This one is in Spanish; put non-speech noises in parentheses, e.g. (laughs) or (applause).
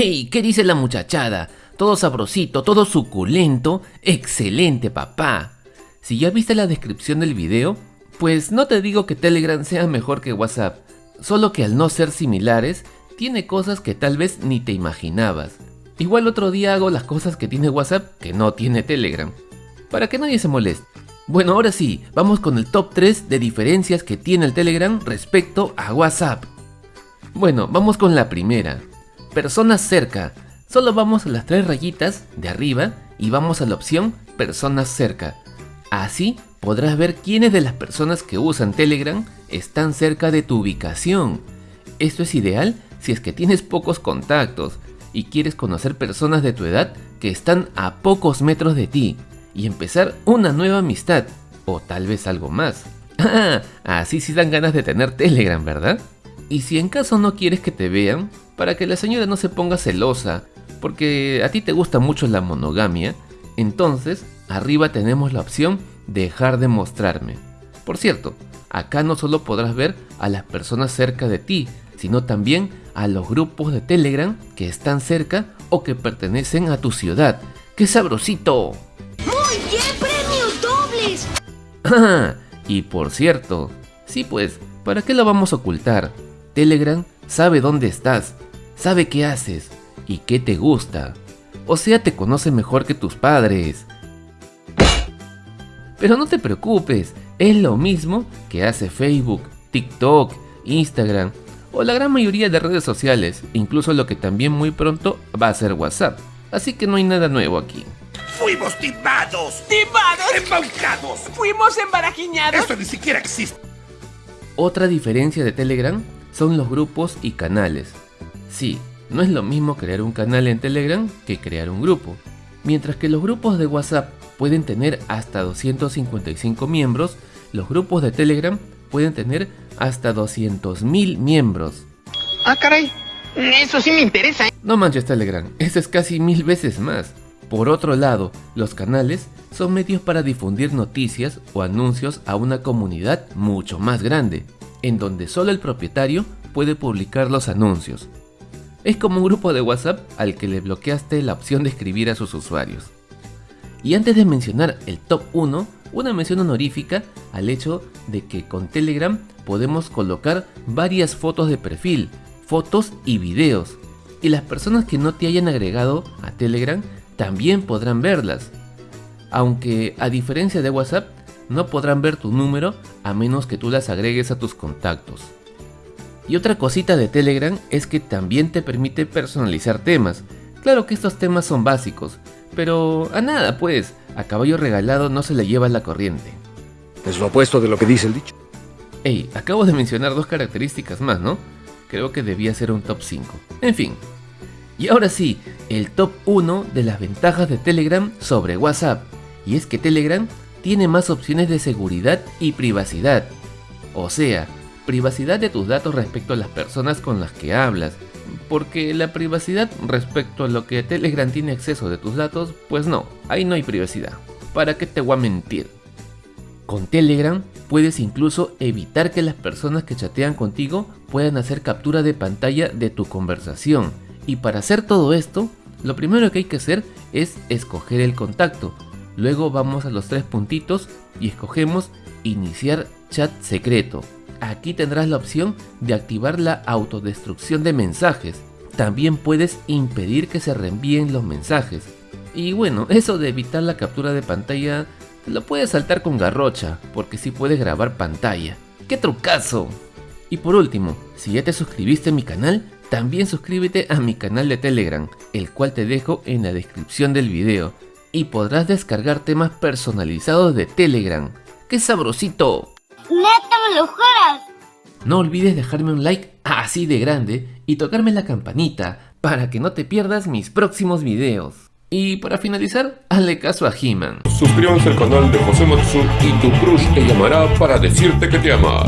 ¡Ey! ¿Qué dice la muchachada? Todo sabrosito, todo suculento. ¡Excelente, papá! Si ya viste la descripción del video, pues no te digo que Telegram sea mejor que WhatsApp, solo que al no ser similares, tiene cosas que tal vez ni te imaginabas. Igual otro día hago las cosas que tiene WhatsApp que no tiene Telegram, para que nadie se moleste. Bueno, ahora sí, vamos con el top 3 de diferencias que tiene el Telegram respecto a WhatsApp. Bueno, vamos con la primera. Personas cerca. Solo vamos a las tres rayitas de arriba y vamos a la opción Personas cerca. Así podrás ver quiénes de las personas que usan Telegram están cerca de tu ubicación. Esto es ideal si es que tienes pocos contactos y quieres conocer personas de tu edad que están a pocos metros de ti y empezar una nueva amistad o tal vez algo más. Ah, (laughs) así sí dan ganas de tener Telegram, ¿verdad? Y si en caso no quieres que te vean, para que la señora no se ponga celosa, porque a ti te gusta mucho la monogamia, entonces arriba tenemos la opción dejar de mostrarme. Por cierto, acá no solo podrás ver a las personas cerca de ti, sino también a los grupos de Telegram que están cerca o que pertenecen a tu ciudad. ¡Qué sabrosito! ¡Muy bien, premios dobles! Ah, (laughs) y por cierto, sí pues, ¿para qué lo vamos a ocultar? Telegram sabe dónde estás, sabe qué haces y qué te gusta. O sea, te conoce mejor que tus padres. Pero no te preocupes, es lo mismo que hace Facebook, TikTok, Instagram o la gran mayoría de redes sociales, incluso lo que también muy pronto va a ser WhatsApp. Así que no hay nada nuevo aquí. ¡Fuimos timados! ¡Timados! ¡Embaucados! ¡Fuimos embarajiñados! ¡Esto ni siquiera existe! Otra diferencia de Telegram son los grupos y canales. Sí, no es lo mismo crear un canal en Telegram que crear un grupo. Mientras que los grupos de WhatsApp pueden tener hasta 255 miembros, los grupos de Telegram pueden tener hasta 200.000 miembros. Ah, caray. Eso sí me interesa. ¿eh? No manches Telegram, eso es casi mil veces más. Por otro lado, los canales son medios para difundir noticias o anuncios a una comunidad mucho más grande, en donde solo el propietario puede publicar los anuncios. Es como un grupo de WhatsApp al que le bloqueaste la opción de escribir a sus usuarios. Y antes de mencionar el top 1, una mención honorífica al hecho de que con Telegram podemos colocar varias fotos de perfil, fotos y videos. Y las personas que no te hayan agregado a Telegram también podrán verlas. Aunque a diferencia de WhatsApp, no podrán ver tu número a menos que tú las agregues a tus contactos. Y otra cosita de Telegram es que también te permite personalizar temas. Claro que estos temas son básicos, pero a nada pues, a caballo regalado no se le lleva la corriente. Es lo opuesto de lo que dice el dicho. Ey, acabo de mencionar dos características más, ¿no? Creo que debía ser un top 5. En fin. Y ahora sí, el top 1 de las ventajas de Telegram sobre WhatsApp. Y es que Telegram tiene más opciones de seguridad y privacidad. O sea, privacidad de tus datos respecto a las personas con las que hablas. Porque la privacidad respecto a lo que Telegram tiene acceso de tus datos, pues no, ahí no hay privacidad. ¿Para qué te voy a mentir? Con Telegram puedes incluso evitar que las personas que chatean contigo puedan hacer captura de pantalla de tu conversación. Y para hacer todo esto, lo primero que hay que hacer es escoger el contacto. Luego vamos a los tres puntitos y escogemos iniciar chat secreto. Aquí tendrás la opción de activar la autodestrucción de mensajes. También puedes impedir que se reenvíen los mensajes. Y bueno, eso de evitar la captura de pantalla lo puedes saltar con garrocha, porque sí puedes grabar pantalla. ¡Qué trucazo! Y por último, si ya te suscribiste a mi canal, también suscríbete a mi canal de Telegram, el cual te dejo en la descripción del video. Y podrás descargar temas personalizados de Telegram. ¡Qué sabrosito! ¡Neta me lo juras! No olvides dejarme un like así de grande y tocarme la campanita para que no te pierdas mis próximos videos. Y para finalizar, hazle caso a He-Man. Suscríbanse al canal de José Matsu y tu crush te llamará para decirte que te ama.